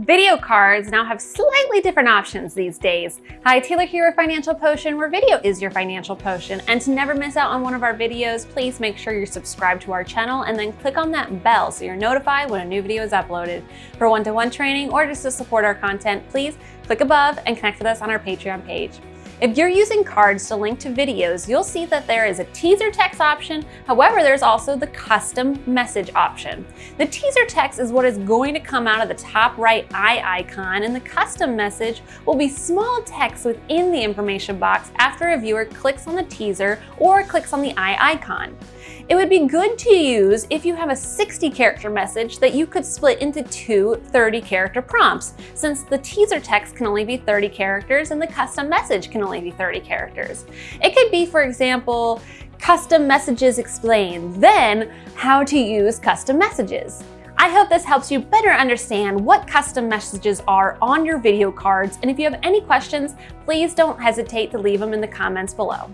Video cards now have slightly different options these days. Hi, Taylor here with Financial Potion, where video is your financial potion. And to never miss out on one of our videos, please make sure you're subscribed to our channel and then click on that bell so you're notified when a new video is uploaded. For one-to-one -one training or just to support our content, please click above and connect with us on our Patreon page. If you're using cards to link to videos, you'll see that there is a teaser text option. However, there's also the custom message option. The teaser text is what is going to come out of the top right eye icon and the custom message will be small text within the information box after a viewer clicks on the teaser or clicks on the eye icon. It would be good to use if you have a 60 character message that you could split into two 30 character prompts, since the teaser text can only be 30 characters and the custom message can only be 30 characters. It could be, for example, custom messages explained, then how to use custom messages. I hope this helps you better understand what custom messages are on your video cards, and if you have any questions, please don't hesitate to leave them in the comments below.